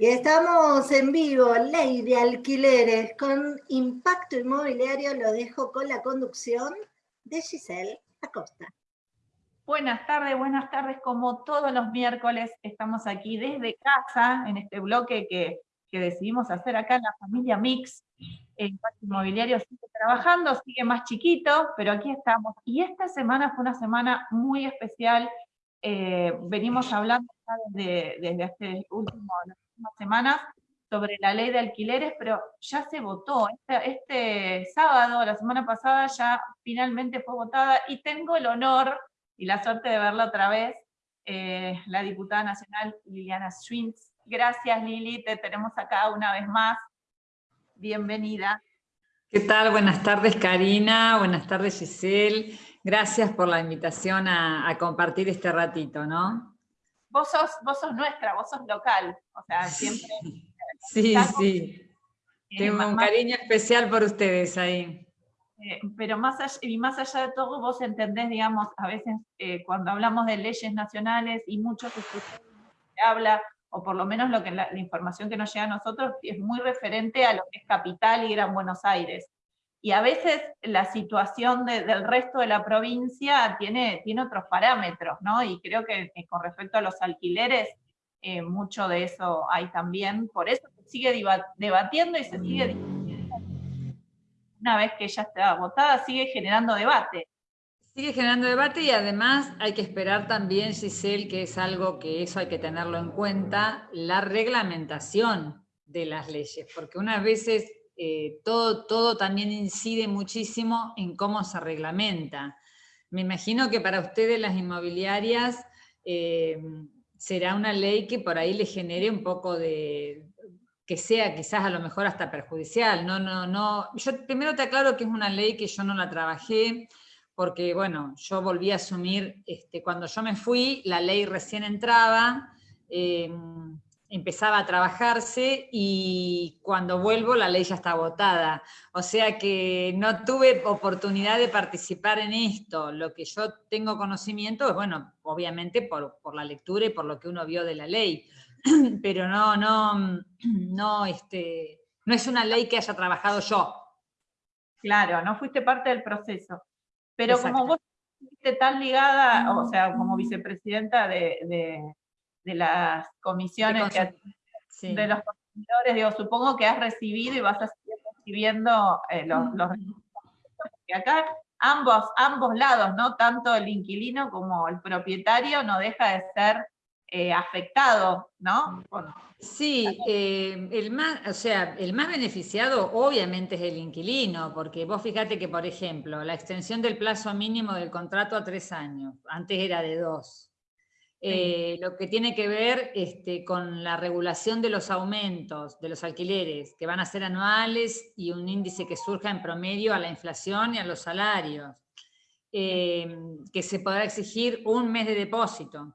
Y estamos en vivo, ley de alquileres con impacto inmobiliario. Lo dejo con la conducción de Giselle Acosta. Buenas tardes, buenas tardes. Como todos los miércoles estamos aquí desde casa, en este bloque que, decidimos hacer acá en la familia Mix. Impacto inmobiliario sigue trabajando, sigue más chiquito, pero aquí estamos. Y esta semana fue una semana muy especial. Eh, venimos hablando desde este último semanas sobre la ley de alquileres, pero ya se votó. Este, este, sábado, la semana pasada, ya finalmente fue votada y tengo el honor y la suerte de verla otra vez, eh, la diputada nacional Liliana Schwintz. Gracias Lili, te tenemos acá una vez más. Bienvenida. ¿Qué tal? Buenas tardes Karina, buenas tardes Giselle. Gracias por la invitación a, a compartir este ratito, ¿no? Vos sos, vos sos nuestra, vos sos local, o sea, siempre... Sí, sí, tengo un cariño especial por ustedes ahí. Eh, pero más allá, y más allá de todo, vos entendés, digamos, a veces eh, cuando hablamos de leyes nacionales y muchos se habla, o por lo menos lo que la, información que nos llega a nosotros es muy referente a lo que es capital y Gran Buenos Aires y a veces la situación del resto de la provincia tiene, tiene otros parámetros, ¿no? Y creo que, con respecto a los alquileres, eh, mucho de eso hay también, por eso se sigue debatiendo y se sigue una vez que ya está votada, sigue generando debate. Sigue generando debate y además hay que esperar también, Giselle, que es algo que eso hay que tenerlo en cuenta, la reglamentación de las leyes, porque unas veces eh, todo, todo también incide muchísimo en cómo se reglamenta. Me imagino que para ustedes las inmobiliarias eh, será una ley que por ahí le genere un poco de, que sea quizás a lo mejor hasta perjudicial. No, no, no. Yo primero te aclaro que es una ley que yo no la trabajé, porque bueno, yo volví a asumir, este, cuando yo me fui, la ley recién entraba, eh, empezaba a trabajarse y cuando vuelvo la ley ya está votada. O sea que no tuve oportunidad de participar en esto. Lo que yo tengo conocimiento es, bueno, obviamente por, la lectura y por lo que uno vio de la ley, pero no, no, no, este, no es una ley que haya trabajado yo. Claro, no fuiste parte del proceso. Pero como vos fuiste tan ligada, o sea, como vicepresidenta de de las comisiones de, los consumidores, digo, supongo que has recibido y vas a seguir recibiendo eh, los, los porque acá ambos, ambos lados, ¿no? Tanto el inquilino como el propietario no deja de ser eh, afectado, ¿no? sí, eh, el más, o sea, el más beneficiado obviamente es el inquilino, porque vos fíjate que, por ejemplo, la extensión del plazo mínimo del contrato a tres años, antes era de dos, eh, lo que tiene que ver este, con la regulación de los aumentos de los alquileres, que van a ser anuales y un índice que surja en promedio a la inflación y a los salarios, eh, que se podrá exigir un mes de depósito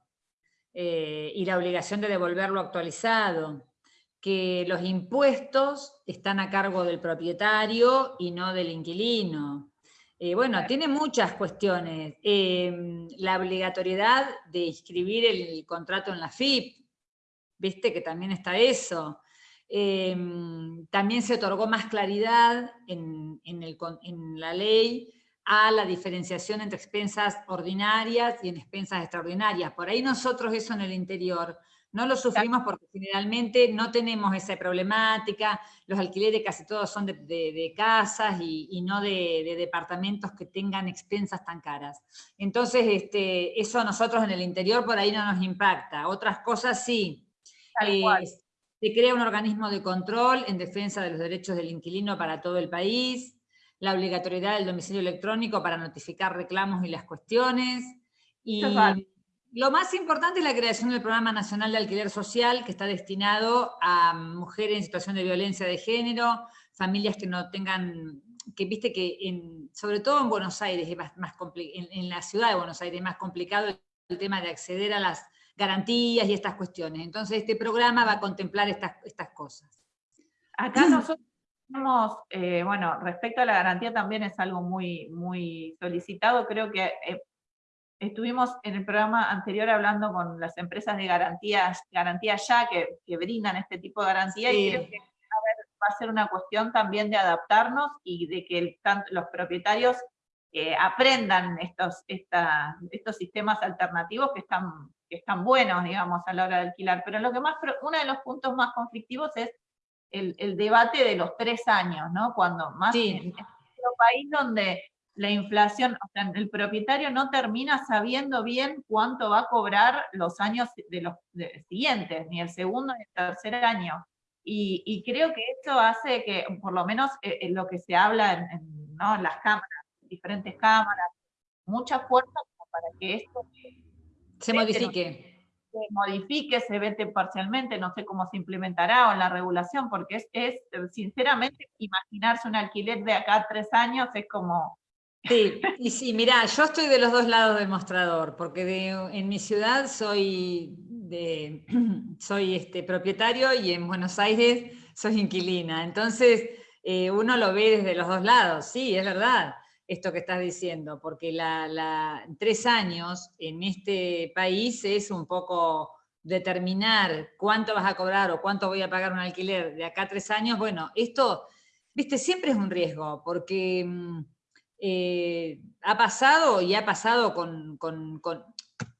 eh, y la obligación de devolverlo actualizado, que los impuestos están a cargo del propietario y no del inquilino, eh, bueno, tiene muchas cuestiones. Em, la obligatoriedad de inscribir el contrato en la FIP, viste que también está eso. Em, también se otorgó más claridad en, en, la ley a la diferenciación entre expensas ordinarias y en expensas extraordinarias. Por ahí nosotros eso en el interior no lo sufrimos porque generalmente no tenemos esa problemática, los alquileres casi todos son de, casas y, no de, departamentos que tengan expensas tan caras. Entonces, este, eso a nosotros en el interior por ahí no nos impacta. Otras cosas sí. Eh, se crea un organismo de control en defensa de los derechos del inquilino para todo el país, la obligatoriedad del domicilio electrónico para notificar reclamos y las cuestiones, y, lo más importante es la creación del Programa Nacional de Alquiler Social, que está destinado a mujeres en situación de violencia de género, familias que no tengan, que viste que en, sobre todo en Buenos Aires, es más, en, la ciudad de Buenos Aires es más complicado el tema de acceder a las garantías y estas cuestiones. Entonces este programa va a contemplar estas, estas cosas. Acá nosotros tenemos, eh, bueno, respecto a la garantía también es algo muy, muy solicitado, creo que eh, estuvimos en el programa anterior hablando con las empresas de garantías, garantía ya, que, que brindan este tipo de garantía, y creo que va a ser una cuestión también de adaptarnos y de que los propietarios eh, aprendan estos, estos sistemas alternativos que están, que están buenos, digamos, a la hora de alquilar. Pero lo que más, uno de los puntos más conflictivos es el, debate de los tres años, ¿no? Cuando más en nuestro país donde la inflación, o sea, el propietario no termina sabiendo bien cuánto va a cobrar los años de los siguientes, ni el segundo ni el tercer año. Y, creo que esto hace que, por lo menos eh, en lo que se habla en, las cámaras, diferentes cámaras, mucha fuerza para que esto se modifique. Se modifique, se vete parcialmente, no sé cómo se implementará o en la regulación, porque es, es sinceramente, imaginarse un alquiler de acá a tres años es como Sí, y sí, mira, yo estoy de los dos lados del mostrador, porque en mi ciudad soy, de, soy este, propietario y en Buenos Aires soy inquilina. Entonces, eh, uno lo ve desde los dos lados, sí, es verdad esto que estás diciendo, porque la, tres años en este país es un poco determinar cuánto vas a cobrar o cuánto voy a pagar un alquiler de acá a tres años, bueno, esto, viste, siempre es un riesgo, porque mm, eh, ha pasado y ha pasado con,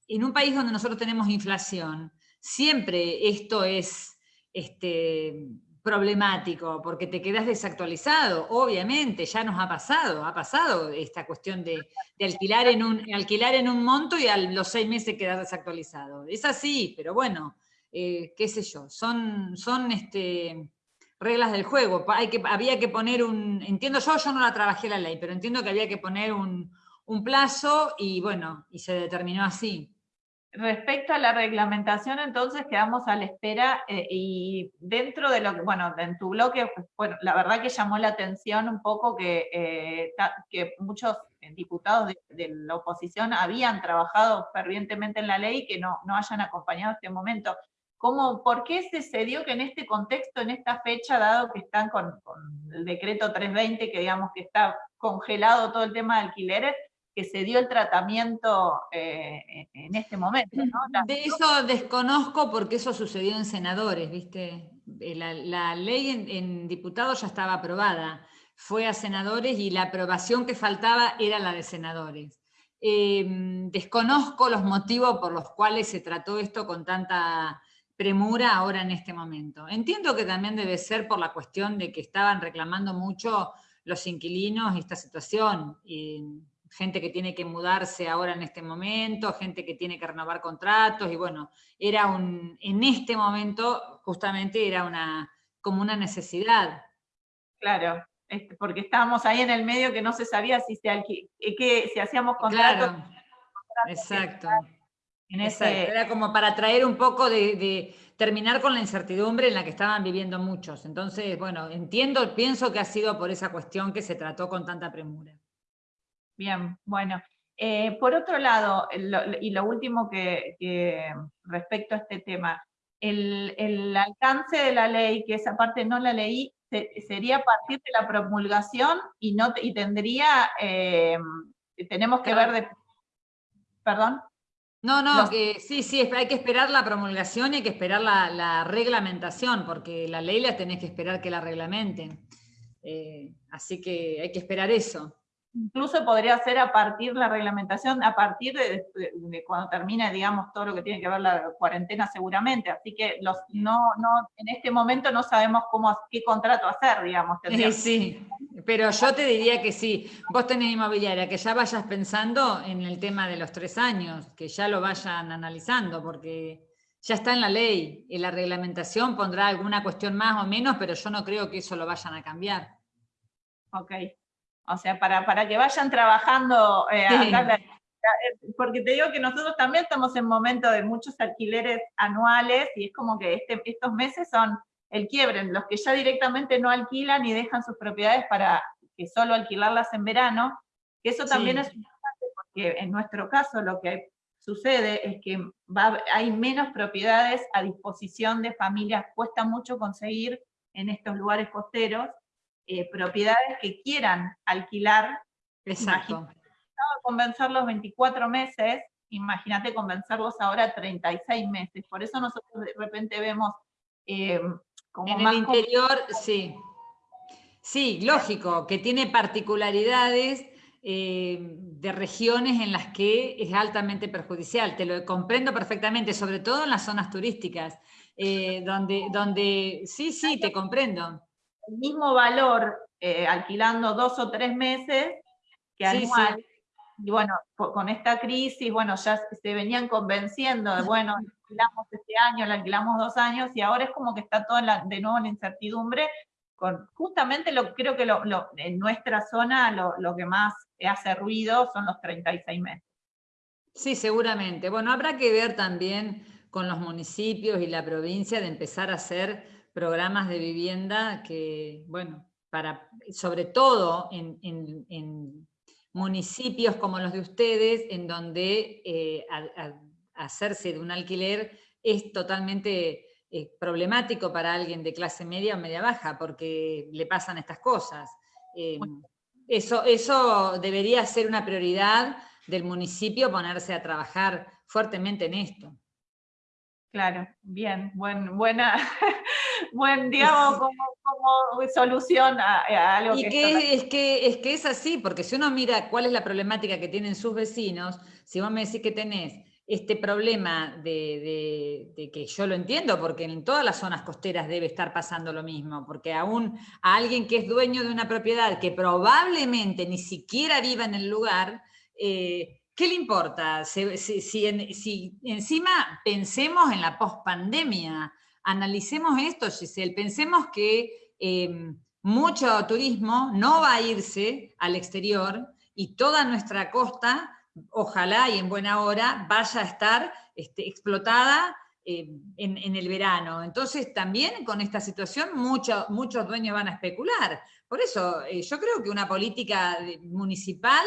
En un país donde nosotros tenemos inflación, siempre esto es este, problemático, porque te quedas desactualizado, obviamente, ya nos ha pasado, ha pasado esta cuestión de, alquilar, en un, alquilar en un monto y a los seis meses quedar desactualizado. Es así, pero bueno, eh, qué sé yo, son, son este, reglas del juego. Hay que, había que poner un, entiendo yo, yo no la trabajé la ley, pero entiendo que había que poner un, plazo y bueno, y se determinó así. Respecto a la reglamentación, entonces quedamos a la espera eh, y dentro de lo que, bueno, en tu bloque, bueno, la verdad que llamó la atención un poco que, eh, que muchos diputados de, la oposición habían trabajado fervientemente en la ley y que no, no hayan acompañado este momento. ¿Por qué se, dio que en este contexto, en esta fecha, dado que están con, el decreto 320, que digamos que está congelado todo el tema de alquileres, que se dio el tratamiento eh, en este momento. De eso desconozco porque eso sucedió en senadores, ¿viste? Eh, la, ley en, diputados ya estaba aprobada, fue a senadores y la aprobación que faltaba era la de senadores. Eh, desconozco los motivos por los cuales se trató esto con tanta premura ahora en este momento. Entiendo que también debe ser por la cuestión de que estaban reclamando mucho los inquilinos esta situación, y gente que tiene que mudarse ahora en este momento, gente que tiene que renovar contratos, y bueno, era un, en este momento justamente era una, como una necesidad. Claro, porque estábamos ahí en el medio que no se sabía si, se que, si hacíamos contratos. Claro, exacto. Era como para traer un poco de, terminar con la incertidumbre en la que estaban viviendo muchos. Entonces, bueno, entiendo, pienso que ha sido por esa cuestión que se trató con tanta premura. Bien, bueno. Eh, por otro lado, y lo último que, respecto a este tema, el, alcance de la ley, que esa parte no la leí, sería a partir de la promulgación y, no, y tendría, eh, tenemos que ver de... ¿Perdón? No, no, que sí, sí, hay que esperar la promulgación y hay que esperar la, reglamentación, porque la ley la tenés que esperar que la reglamenten. Eh, así que hay que esperar eso. Incluso podría ser a partir de la reglamentación, a partir de, cuando termine, digamos, todo lo que tiene que ver la cuarentena seguramente. Así que los, no, no, en este momento no sabemos cómo, qué contrato hacer, digamos. Sí, sí. Pero yo te diría que sí, vos tenés inmobiliaria, que ya vayas pensando en el tema de los tres años, que ya lo vayan analizando, porque ya está en la ley, y la reglamentación pondrá alguna cuestión más o menos, pero yo no creo que eso lo vayan a cambiar. Ok, o sea, para, para que vayan trabajando, eh, eh, porque te digo que nosotros también estamos en momento de muchos alquileres anuales, y es como que este, estos meses son el quiebre, los que ya directamente no alquilan y dejan sus propiedades para que solo alquilarlas en verano, que eso también es importante porque en nuestro caso lo que sucede es que hay menos propiedades a disposición de familias, cuesta mucho conseguir en estos lugares costeros eh, propiedades que quieran alquilar. Exacto. convencer los 24 meses imagínate convencerlos ahora 36 meses. Por eso nosotros de repente vemos eh, como en el interior, sí. Sí, lógico, que tiene particularidades eh, de regiones en las que es altamente perjudicial. Te lo comprendo perfectamente, sobre todo en las zonas turísticas, eh, donde, donde sí, sí, te comprendo. El mismo valor alquilando dos o tres meses que anual. Y bueno, con esta crisis, bueno, ya se venían convenciendo de, bueno, alquilamos este año, la alquilamos dos años, y ahora es como que está todo de nuevo en incertidumbre, justamente lo creo que en nuestra zona lo, que más hace ruido son los 36 meses. Sí, seguramente. Bueno, habrá que ver también con los municipios y la provincia de empezar a hacer programas de vivienda que, bueno, para, sobre todo en municipios como los de ustedes, en donde eh, hacerse de un alquiler es totalmente eh, problemático para alguien de clase media o media baja, porque le pasan estas cosas. Eh, eso, eso debería ser una prioridad del municipio, ponerse a trabajar fuertemente en esto. Claro, bien, buen, buena, buen, digamos, como, solución a, algo y que, es, que es que es así, porque si uno mira cuál es la problemática que tienen sus vecinos, si vos me decís que tenés este problema de, que yo lo entiendo, porque en todas las zonas costeras debe estar pasando lo mismo, porque aún a alguien que es dueño de una propiedad que probablemente ni siquiera viva en el lugar, eh, ¿Qué le importa? Si, encima pensemos en la pospandemia, analicemos esto, Giselle, pensemos que em, mucho turismo no va a irse al exterior y toda nuestra costa, ojalá y en buena hora, vaya a estar este, explotada em, en, el verano. Entonces también con esta situación muchos dueños van a especular. Por eso eh, yo creo que una política municipal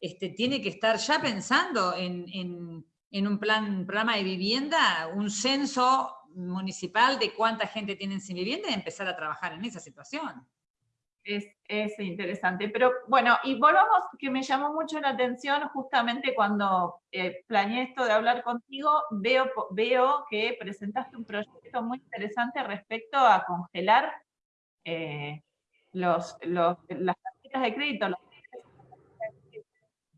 este, tiene que estar ya pensando en, un plan, programa de vivienda, un censo municipal de cuánta gente tienen sin vivienda y empezar a trabajar en esa situación. Es, interesante, pero bueno, y volvamos, que me llamó mucho la atención justamente cuando eh, planeé esto de hablar contigo, veo, veo que presentaste un proyecto muy interesante respecto a congelar eh, los, las tarjetas de crédito, los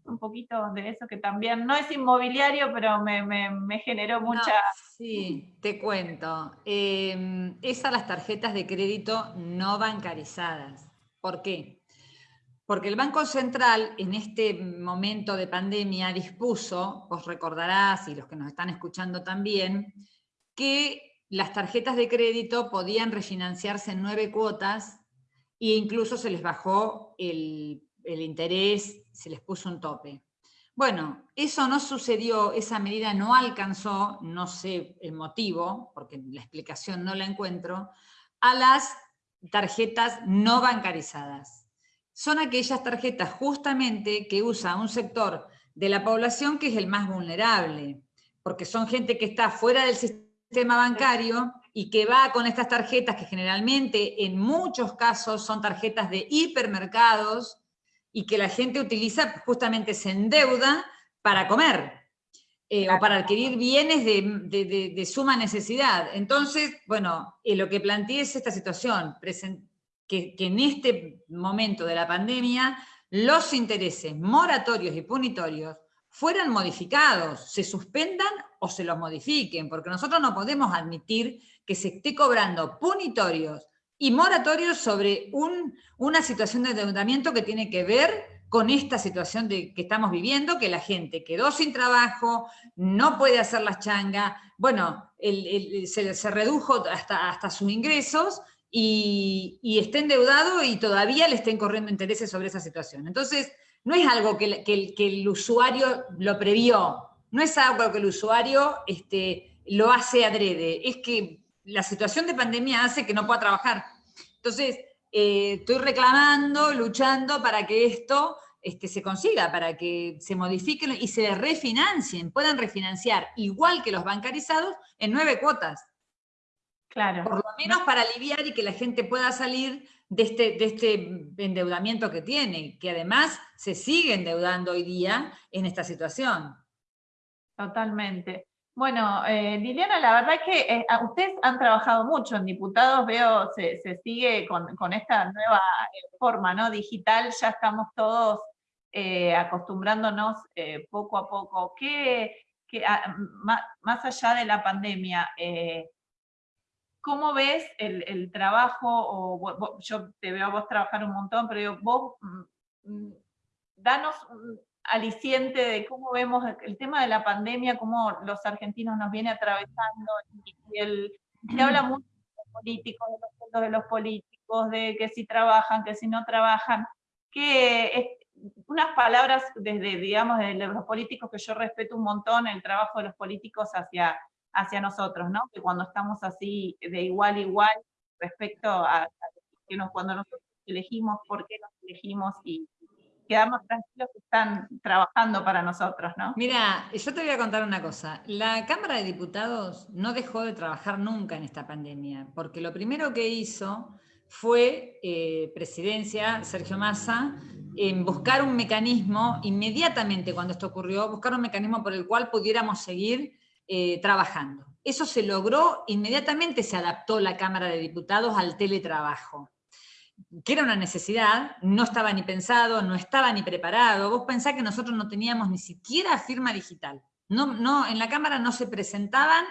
un poquito de eso que también no es inmobiliario, pero me, generó mucha... sí, te cuento. Eh, esas las tarjetas de crédito no bancarizadas. ¿Por qué? Porque el Banco Central en este momento de pandemia dispuso, vos recordarás, y los que nos están escuchando también, que las tarjetas de crédito podían refinanciarse en nueve cuotas e incluso se les bajó el el interés, se les puso un tope. Bueno, eso no sucedió, esa medida no alcanzó, no sé el motivo, porque la explicación no la encuentro, a las tarjetas no bancarizadas. Son aquellas tarjetas justamente que usa un sector de la población que es el más vulnerable, porque son gente que está fuera del sistema bancario y que va con estas tarjetas que generalmente en muchos casos son tarjetas de hipermercados, y que la gente utiliza, justamente se endeuda para comer eh, o para adquirir bienes de, suma necesidad. Entonces, bueno, eh, lo que planteé es esta situación, que, que en este momento de la pandemia los intereses moratorios y punitorios fueran modificados, se suspendan o se los modifiquen, porque nosotros no podemos admitir que se esté cobrando punitorios y moratorios sobre una situación de endeudamiento que tiene que ver con esta situación de, que estamos viviendo, que la gente quedó sin trabajo, no puede hacer las changas, bueno, se, redujo hasta, hasta sus ingresos y, está endeudado y todavía le estén corriendo intereses sobre esa situación. Entonces, no es algo que, el usuario lo previó, no es algo que el usuario este, lo hace adrede, es que la situación de pandemia hace que no pueda trabajar. Entonces, eh, estoy reclamando, luchando para que esto este, se consiga, para que se modifiquen y se refinancien, puedan refinanciar igual que los bancarizados en nueve cuotas. Claro. Por lo menos para aliviar y que la gente pueda salir de este, de este endeudamiento que tiene, que además se sigue endeudando hoy día en esta situación. Totalmente. Bueno, eh, Liliana, la verdad es que eh, ustedes han trabajado mucho en diputados, veo, se, sigue con, esta nueva eh, forma ¿no? digital, ya estamos todos acostumbrándonos poco a poco. ¿Qué, ah, más, allá de la pandemia, ¿cómo ves el, trabajo? Yo te veo a vos trabajar un montón, pero vos, mm, mm, danos aliciente de cómo vemos el tema de la pandemia, cómo los argentinos nos viene atravesando, y, el, se habla mucho de los políticos, de los sueldos de los políticos, de que si trabajan, que si no trabajan, que unas palabras desde, digamos, de los políticos que yo respeto un montón, el trabajo de los políticos hacia, hacia nosotros, ¿no? Que cuando estamos así de igual a igual respecto a, a que nos, cuando nosotros elegimos, por qué nos elegimos y, quedarnos tranquilos que están trabajando para nosotros, ¿no? Mira, yo te voy a contar una cosa. La Cámara de Diputados no dejó de trabajar nunca en esta pandemia, porque lo primero que hizo fue eh, presidencia, Sergio Massa, en buscar un mecanismo, inmediatamente cuando esto ocurrió, buscar un mecanismo por el cual pudiéramos seguir eh, trabajando. Eso se logró, inmediatamente se adaptó la Cámara de Diputados al teletrabajo que era una necesidad, no estaba ni pensado, no estaba ni preparado. Vos pensás que nosotros no teníamos ni siquiera firma digital. No, no, en la Cámara no se presentaban,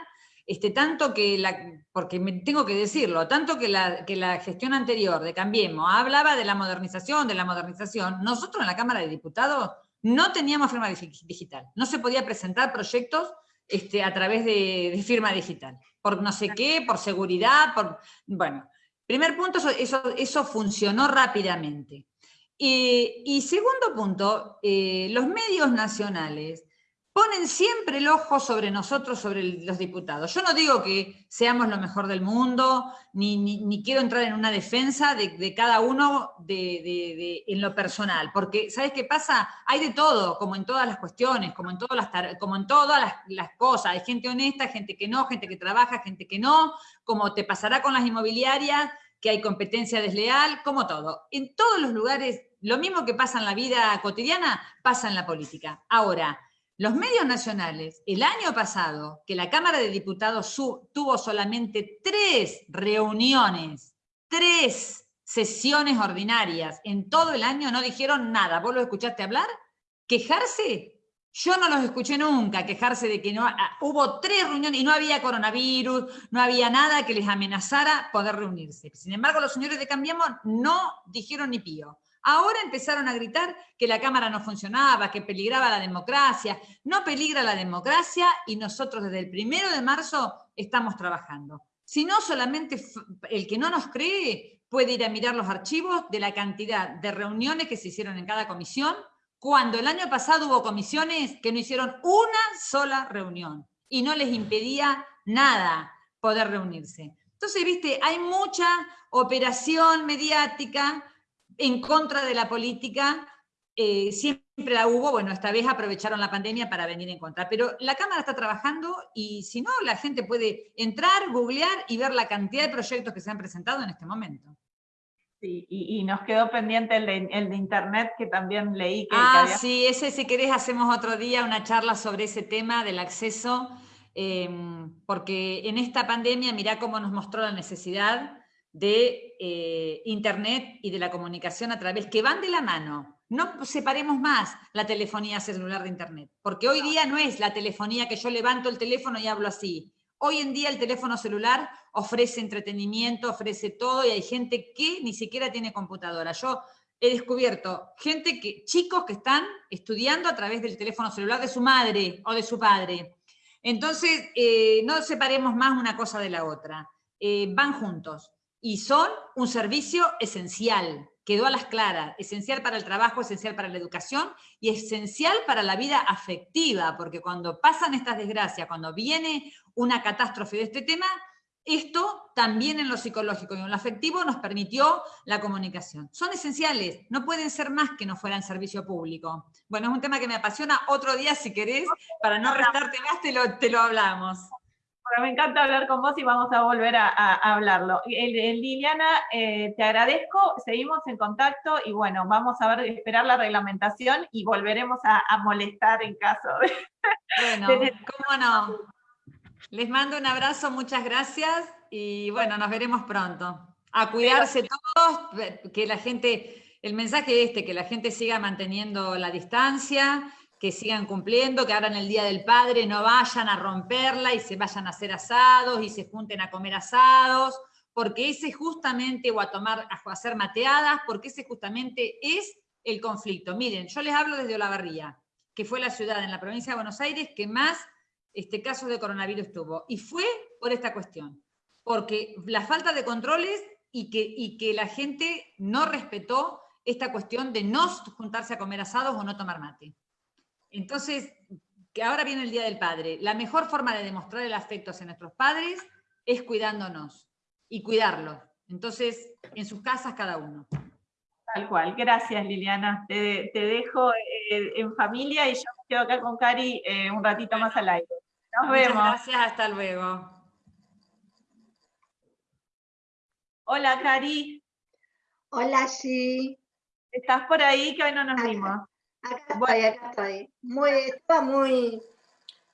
este, tanto que la, porque me, tengo que decirlo, tanto que la, que la gestión anterior de Cambiemos hablaba de la modernización, de la modernización, nosotros en la Cámara de Diputados no teníamos firma digital, no se podía presentar proyectos este, a través de, de firma digital, por no sé qué, por seguridad, por, bueno, Primer punto, eso, eso, funcionó rápidamente. y segundo punto, eh, los medios nacionales ponen siempre el ojo sobre nosotros, sobre los diputados. Yo no digo que seamos lo mejor del mundo, ni, quiero entrar en una defensa de, cada uno en lo personal, porque ¿sabes qué pasa? Hay de todo, como en todas las cuestiones, como en todas las, como en todas las, las cosas. Hay gente honesta, gente que no, gente que trabaja, gente que no, como te pasará con las inmobiliarias, que hay competencia desleal, como todo. En todos los lugares, lo mismo que pasa en la vida cotidiana, pasa en la política. Ahora, los medios nacionales, el año pasado, que la Cámara de Diputados tuvo solamente tres reuniones, tres sesiones ordinarias en todo el año, no dijeron nada. ¿Vos lo escuchaste hablar? ¿Quejarse? Yo no los escuché nunca quejarse de que no ah, hubo tres reuniones y no había coronavirus, no había nada que les amenazara poder reunirse. Sin embargo, los señores de Cambiemos no dijeron ni pío. Ahora empezaron a gritar que la Cámara no funcionaba, que peligraba la democracia. No peligra la democracia y nosotros desde el primero de marzo estamos trabajando. Si no, solamente el que no nos cree puede ir a mirar los archivos de la cantidad de reuniones que se hicieron en cada comisión, cuando el año pasado hubo comisiones que no hicieron una sola reunión y no les impedía nada poder reunirse. Entonces, viste, hay mucha operación mediática en contra de la política, eh, siempre la hubo, bueno, esta vez aprovecharon la pandemia para venir en contra, pero la Cámara está trabajando y si no, la gente puede entrar, googlear y ver la cantidad de proyectos que se han presentado en este momento. Sí, y, nos quedó pendiente el de, Internet que también leí. Que, ah, sí, ese si querés hacemos otro día una charla sobre ese tema del acceso, em, porque en esta pandemia mirá cómo nos mostró la necesidad de eh, Internet y de la comunicación a través, que van de la mano. No separemos más la telefonía celular de Internet, porque hoy día no es la telefonía que yo levanto el teléfono y hablo así. Hoy en día el teléfono celular ofrece entretenimiento, ofrece todo y hay gente que ni siquiera tiene computadora. Yo he descubierto gente que, chicos que están estudiando a través del teléfono celular de su madre o de su padre. Entonces, eh, no separemos más una cosa de la otra. Eh, van juntos y son un servicio esencial, quedó a las claras, esencial para el trabajo, esencial para la educación y esencial para la vida afectiva, porque cuando pasan estas desgracias, cuando viene una catástrofe de este tema, esto también en lo psicológico y en lo afectivo nos permitió la comunicación. Son esenciales, no pueden ser más que no fueran servicio público. Bueno, es un tema que me apasiona. Otro día, si querés, para no restarte más, te lo, te lo hablamos. Me encanta hablar con vos y vamos a volver a, hablarlo. Liliana, eh, te agradezco, seguimos en contacto y bueno, vamos a ver, esperar la reglamentación y volveremos a, molestar en caso de... Bueno, cómo no. Les mando un abrazo, muchas gracias y bueno, nos veremos pronto. A cuidarse todos, que la gente, el mensaje este, que la gente siga manteniendo la distancia, que sigan cumpliendo, que ahora en el Día del Padre no vayan a romperla y se vayan a hacer asados y se junten a comer asados, porque ese justamente, o a tomar, a hacer mateadas, porque ese justamente es el conflicto. Miren, yo les hablo desde Olavarría, que fue la ciudad en la provincia de Buenos Aires que más este caso de coronavirus tuvo, y fue por esta cuestión, porque la falta de controles y que, y que la gente no respetó esta cuestión de no juntarse a comer asados o no tomar mate. Entonces, que ahora viene el Día del Padre. La mejor forma de demostrar el afecto hacia nuestros padres es cuidándonos y cuidarlos. Entonces, en sus casas cada uno. Tal cual. Gracias, Liliana. Te, dejo eh, en familia y yo me quedo acá con Cari eh, un ratito más al aire. Nos vemos. Gracias, hasta luego. Hola, Cari. Hola, sí. ¿Estás por ahí? Que hoy no nos vimos. Acá estoy, acá estoy. Muy, estaba muy,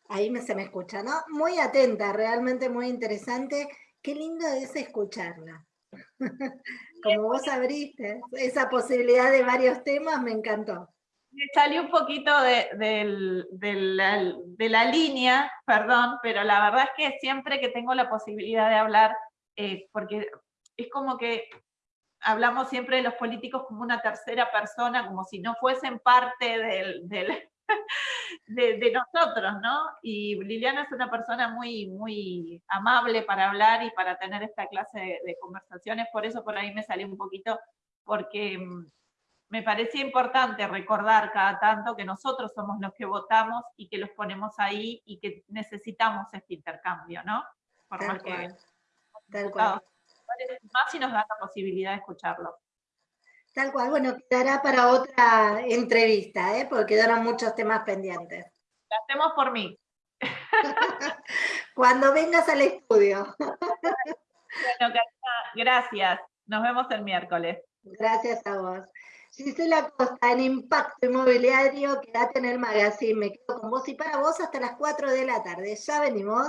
ahí me, se me escucha, ¿no? Muy atenta, realmente muy interesante. Qué lindo es escucharla. Como vos abriste, esa posibilidad de varios temas me encantó. Me salió un poquito de, la, línea, perdón, pero la verdad es que siempre que tengo la posibilidad de hablar, eh, porque es como que hablamos siempre de los políticos como una tercera persona, como si no fuesen parte del, de, nosotros, ¿no? Y Liliana es una persona muy, muy amable para hablar y para tener esta clase de, conversaciones, por eso por ahí me salió un poquito, porque mm, me parecía importante recordar cada tanto que nosotros somos los que votamos y que los ponemos ahí y que necesitamos este intercambio, ¿no? Por Tal cual. Tal cual más si nos da la posibilidad de escucharlo. Tal cual, bueno, quedará para otra entrevista, ¿eh? porque quedaron muchos temas pendientes. La hacemos por mí. Cuando vengas al estudio. bueno, gracias. Nos vemos el miércoles. Gracias a vos. Gisela Costa, en Impacto Inmobiliario, quédate en el magazine. Me quedo con vos y para vos hasta las 4 de la tarde. Ya venimos.